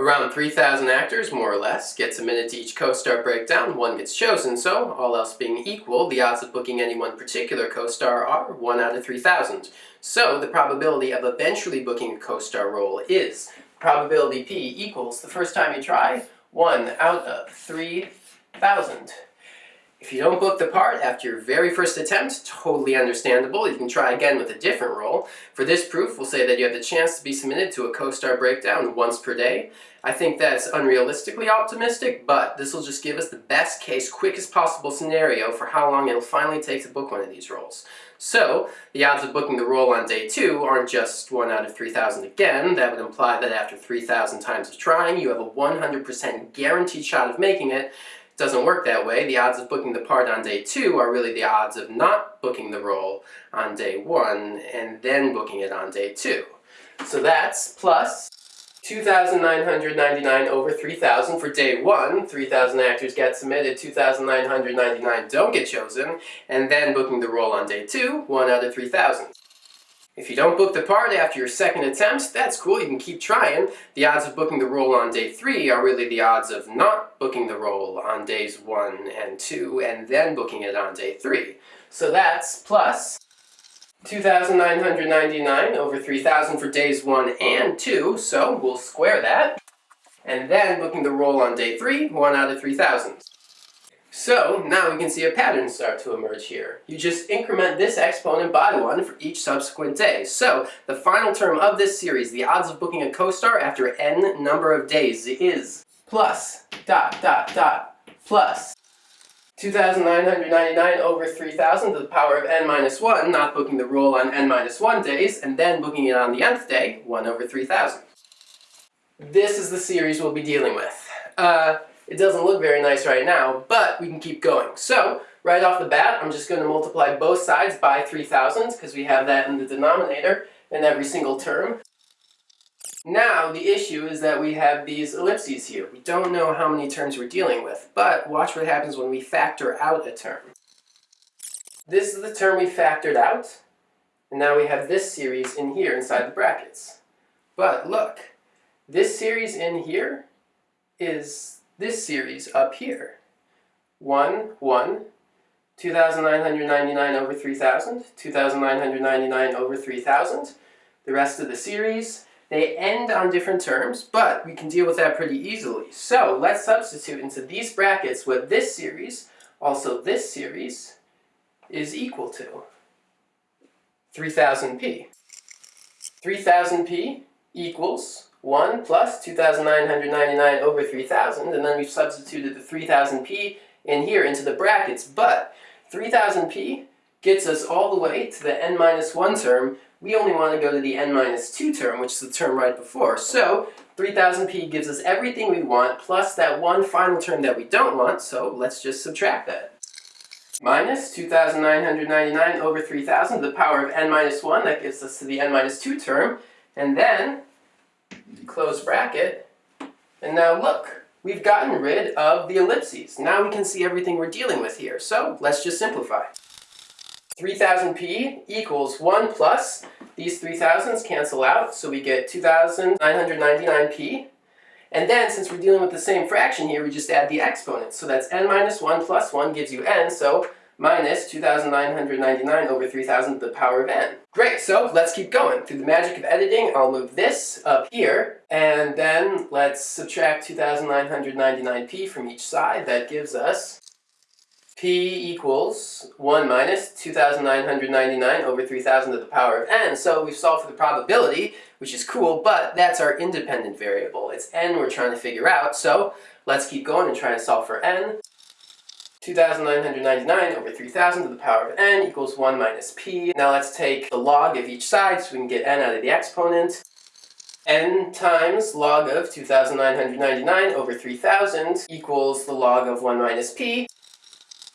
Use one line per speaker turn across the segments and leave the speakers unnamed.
Around 3,000 actors, more or less, get submitted to each co-star breakdown, one gets chosen, so, all else being equal, the odds of booking any one particular co-star are 1 out of 3,000. So, the probability of eventually booking a co-star role is probability P equals, the first time you try, 1 out of 3,000. If you don't book the part after your very first attempt, totally understandable. You can try again with a different role. For this proof, we'll say that you have the chance to be submitted to a co-star breakdown once per day. I think that's unrealistically optimistic, but this will just give us the best case, quickest possible scenario for how long it'll finally take to book one of these roles. So, the odds of booking the role on day 2 aren't just 1 out of 3,000 again, that would imply that after 3,000 times of trying, you have a 100% guaranteed shot of making it, doesn't work that way. The odds of booking the part on day two are really the odds of not booking the role on day one and then booking it on day two. So that's plus 2,999 over 3,000 for day one. 3,000 actors get submitted, 2,999 don't get chosen, and then booking the role on day two, 1 out of 3,000. If you don't book the part after your second attempt, that's cool, you can keep trying. The odds of booking the role on day 3 are really the odds of not booking the role on days 1 and 2, and then booking it on day 3. So that's plus 2,999 over 3,000 for days 1 and 2, so we'll square that. And then booking the role on day 3, 1 out of 3,000. So now we can see a pattern start to emerge here. You just increment this exponent by 1 for each subsequent day. So the final term of this series, the odds of booking a co-star after n number of days is plus dot dot dot plus 2,999 over 3,000 to the power of n minus 1, not booking the role on n minus 1 days, and then booking it on the nth day, 1 over 3,000. This is the series we'll be dealing with. Uh, it doesn't look very nice right now, but we can keep going. So, right off the bat, I'm just going to multiply both sides by 3,000, because we have that in the denominator in every single term. Now, the issue is that we have these ellipses here. We don't know how many terms we're dealing with, but watch what happens when we factor out a term. This is the term we factored out, and now we have this series in here inside the brackets. But look, this series in here is this series up here. 1, 1, 2,999 over 3,000, 2,999 over 3,000. The rest of the series, they end on different terms, but we can deal with that pretty easily. So let's substitute into these brackets what this series, also this series, is equal to. 3000p. 3000p equals 1 plus 2,999 over 3,000, and then we've substituted the 3,000p in here into the brackets, but 3,000p gets us all the way to the n minus 1 term. We only want to go to the n minus 2 term, which is the term right before. So 3000p gives us everything we want, plus that one final term that we don't want, so let's just subtract that. Minus 2,999 over 3,000 to the power of n minus 1, that gives us to the n minus 2 term, and then close bracket. And now look, we've gotten rid of the ellipses. Now we can see everything we're dealing with here. So let's just simplify. 3000p equals 1 plus, these 3000s cancel out, so we get 2999p. And then, since we're dealing with the same fraction here, we just add the exponents. So that's n minus 1 plus 1 gives you n, so minus 2,999 over 3,000 to the power of n. Great, so let's keep going. Through the magic of editing, I'll move this up here, and then let's subtract 2,999p from each side. That gives us p equals 1 minus 2,999 over 3,000 to the power of n. So we've solved for the probability, which is cool, but that's our independent variable. It's n we're trying to figure out, so let's keep going and try and solve for n. 2,999 over 3,000 to the power of n equals 1 minus p. Now let's take the log of each side so we can get n out of the exponent. n times log of 2,999 over 3,000 equals the log of 1 minus p.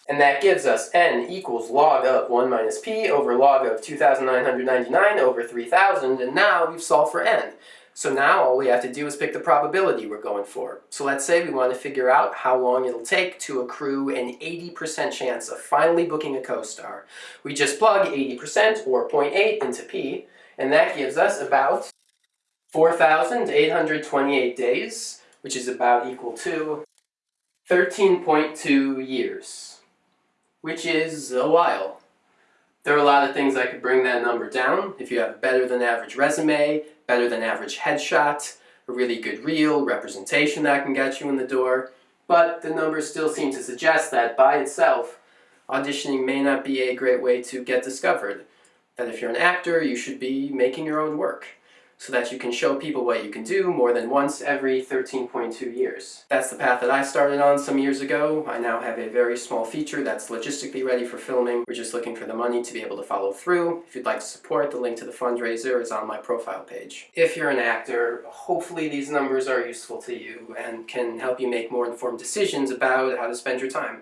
And that gives us n equals log of 1 minus p over log of 2,999 over 3,000, and now we've solved for n. So now all we have to do is pick the probability we're going for. So let's say we want to figure out how long it'll take to accrue an 80% chance of finally booking a co-star. We just plug 80% or 0.8 into p, and that gives us about 4,828 days, which is about equal to 13.2 years, which is a while. There are a lot of things that could bring that number down. If you have a better than average resume, better than average headshot, a really good reel, representation that can get you in the door, but the numbers still seem to suggest that by itself, auditioning may not be a great way to get discovered. That if you're an actor, you should be making your own work so that you can show people what you can do more than once every 13.2 years. That's the path that I started on some years ago. I now have a very small feature that's logistically ready for filming. We're just looking for the money to be able to follow through. If you'd like to support, the link to the fundraiser is on my profile page. If you're an actor, hopefully these numbers are useful to you and can help you make more informed decisions about how to spend your time.